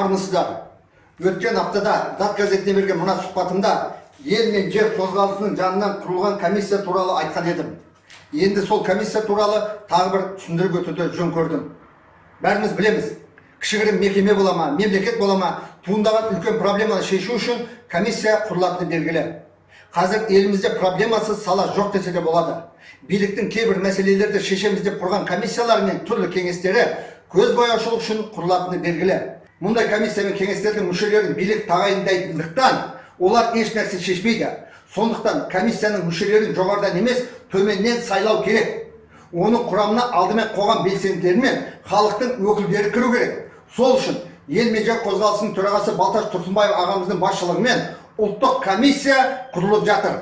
армысыздар. Өткен аптада зат газетіне берген мына сұхбатымда ел мен жер қозғалысының жанынан құрылған комиссия туралы айтқан едім. Енді сол комиссия туралы тағы бір түсіндіріп өтуді жөн көрдім. Бәріміз білеміз кішігірім мекеме бола ма мемлекет бола ма туындаған үлкен проблеманы шешу үшін комиссия құрылатыны белгілі. Қазір елімізде проблемасыз сала жоқ десе де болады. Биліктің кейбір мәселелерді шешеміз деп құрған комиссиялар мен түрлі кеңестері көзбояушылық үшін құрылатыны белгілі. Мұндай комиссия мен кеңестердің мүшелерін билік тағайындайтындықтан олар еш нәрсе шешпейді. Сондықтан комиссияның мүшелерін жоғарыдан емес төменнен сайлау керек. Оның құрамына алдымен қоғам белсенділері мен халықтың өкілдері кіру керек. Сол үшін ел мен қозғалысының төрағасы балташ тұрсынбаев ағамыздың басшылығымен ұлттық комиссия құрылып жатыр.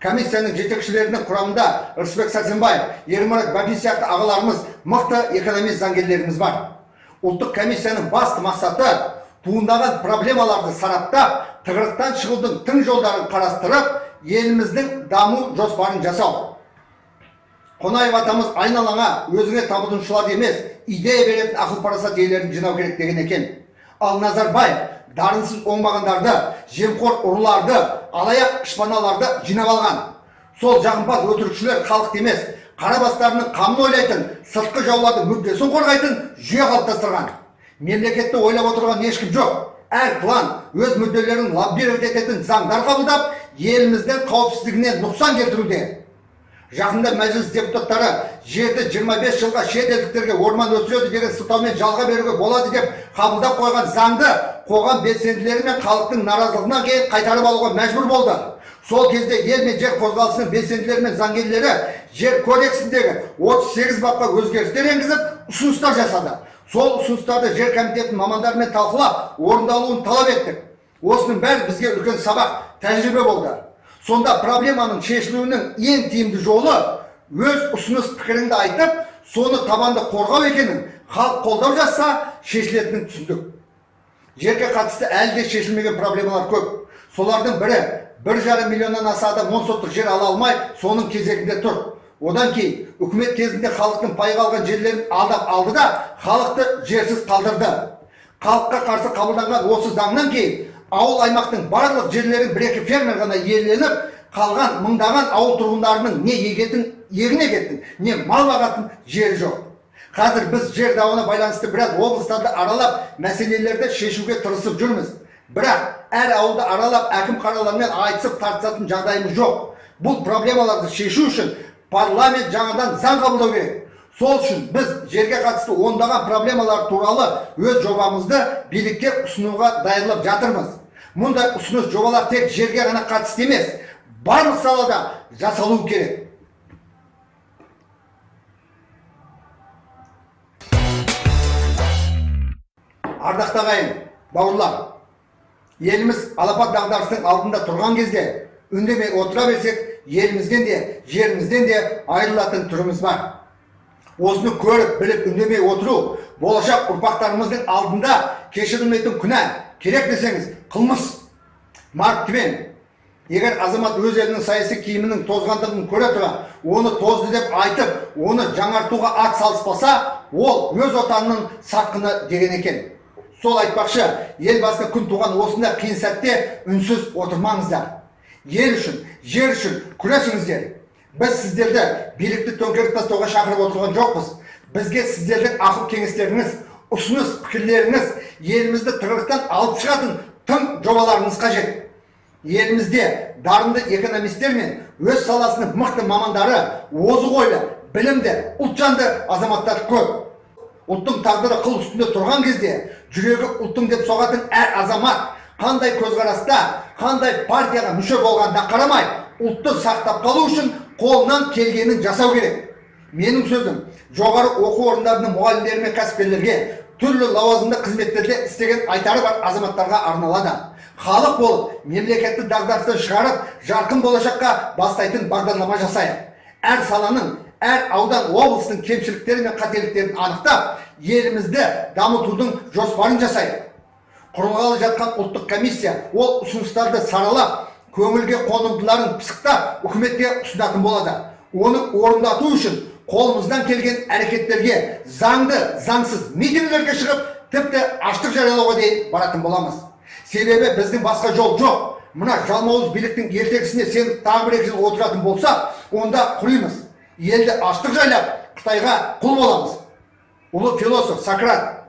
Комиссияның жетекшілерінің құрамында рысбек сәрсенбаев ермұрат бәби сияқты ағаларымыз мықты экономист заңгерлеріміз бар. Ұлттық комиссияның басты мақсаты туындаған проблемаларды сараптап тығырықтан шығудың тың жолдарын қарастырып еліміздің даму жоспарын жасау. Қонаев атамыз айналаңа өзіңе табынушыларды емес идея беретін ақыл парасат иелерін жинау керек деген екен. Ал назарбаев дарынсыз оңбағандарды жемқор ұрыларды алаяқ шпаналарды жинап алған. Сол жағымпаз өтірікшілер халықты емес қара бастарының қамын ойлайтын сыртқы жаулардың мүддесін қорғайтын жүйе қалыптастырған. Мемлекетті ойлап отырған ешкім жоқ. Әр клан өз мүдделерін лоббировать ететін заңдар қабылдап еліміздің қауіпсіздігіне нұқсан келтіруде. Жақында мәжіліс депутаттары жерді 25 жылға шетелдіктерге орман өсіреді деген сылтаумен жалға беруге болады деп қабылдап қойған заңды қоғам белсенділері мен халықтың наразылығынан кейін қайтарып алуға мәжбүр болды. Сол кезде ел мен жер қозғалысының белсенділері мен заңгерлері жер кодексіндегі 38 бапқа өзгерістер енгізіп ұсыныстар жасады. Сол ұсыныстарды жер комитетінің мамандарымен талқылап орындалуын талап еттік. Осының бәрі бізге үлкен сабақ тәжірибе болды. Сонда проблеманың шешілуінің ең тиімді жолы өз ұсыныс пікіріңді айтып соны табанды қорғау екенін халық қолдау жасса шешілетінін түсіндік. Жерге қатысты әлі де шешілмеген проблемалар көп. Солардың бірі бір жарым миллионнан аса адам он соттық жер ала алмай соның кезегінде тұр. Одан кейін үкімет кезінде халықтың пайға алған жерлерін алдап алды да халықты жерсіз қалдырды. Халыққа қарсы қабылданған осы заңнан кейін ауыл аймақтың барлық жерлері бір екі фермер ғана иеленіп қалған мыңдаған ауыл тұрғындарының не егетін егін егетін не мал бағатын жері жоқ. Қазір біз жер дауына байланысты біраз облыстарды аралап мәселелерді шешуге тырысып жүрміз. Бірақ әр ауылды аралап әкім қаралармен айтысып тартысатын жағдайымыз жоқ. Бұл проблемаларды шешу үшін парламент жаңадан заң қабылдау керек. Сол үшін біз жерге қатысты ондаған проблемалар туралы өз жобамызды билікке ұсынуға дайындалып жатырмыз. Мұндай ұсыныс жобалар тек жерге ғана қатысты емес барлық салада жасалуы керек. Ардақты ағайын бауырлар еліміз алапат дағдарыстың алдында тұрған кезде үндемей отыра берсек елімізден де жерімізден де айырылатын түріміз бар. Осыны көріп біліп үндемей отыру болашақ ұрпақтарымыздың алдында кешірілмейтін күнә керек десеңіз қылмыс. Марк твен егер азамат өз елінің саяси киімінің тозғандығын көре тұра оны тозды деп айтып оны жаңартуға ат салыспаса ол өз отанының сатқыны деген екен сол айтпақшы елбасына күн туған осындай қиын сәтте үнсіз отырмаңыздар. Ел үшін жер үшін күресіңіздер. Біз сіздерді билікті төңкеріп тастауға шақырып отырған жоқпыз. Бізге сіздердің ақыл кеңестеріңіз ұсыныс пікірлеріңіз елімізді тығырықтан алып шығатын тың жобаларыңыз қажет. Елімізде дарынды экономистер мен өз саласының мықты мамандары озық ойлы білімді ұлтжанды азаматтар көп. Ұлттың тағдыры қыл үстінде тұрған кезде жүрегі ұлттың деп соғатын әр азамат қандай көзқараста қандай партияға мүше болғанына қарамай ұлтты сақтап қалу үшін қолынан келгенін жасау керек. Менің сөзім жоғары оқу орындарының мұғалімдері мен кәсіпкерлерге түрлі лауазымды қызметтерде істеген айтары бар азаматтарға арналады. Халық болып мемлекетті дағдарыстан шығарып жарқын болашаққа бастайтын бағдарлама жасайық. Әр саланың әр аудан облыстың кемшіліктері мен қателіктерін анықтап елімізді дамытудың жоспарын жасайық құрылғалы жатқан ұлттық комиссия ол ұсыныстарды саралап көңілге қонымдыларын пысықтап үкіметке ұсынатын болады. Оны орындату үшін қолымыздан келген әрекеттерге заңды заңсыз митингілерге шығып тіпті аштық жариялауға дейін баратын боламыз. Себебі біздің басқа жол жоқ. Мына жалмауыз биліктің ертегісіне сен тағы бір екі жыл отыратын болсақ онда құримыз. Елді аштық жайлап қытайға құл боламыз ұлы философ сократ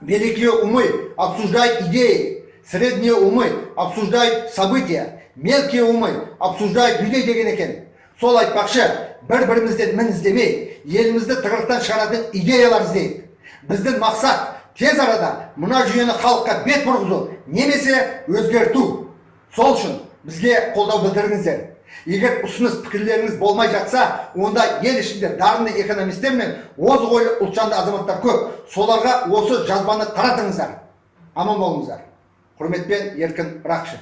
Великие умы обсуждают идеи, средние умы обсуждают события, мелкие умы обсуждают людей деген екен. Сол айтпақшы, бір-бірімізден мін іздемей, елімізді тығырықтан шығаратын идеялар іздейік. Біздің мақсат тез арада мына жүйені халыққа бет бұрғызу, немесе өзгерту. Сол үшін бізге қолдау білдіріңіздер. Егер ұсыныс пікірлеріңіз болмай жатса, онда ел ішінде дарынды экономистер мен озық ойлы ұлтжанды азаматтар көп. Соларға осы жазбаны таратыңыздар. Аман болыңыздар. Құрметпен Еркін Рақшы.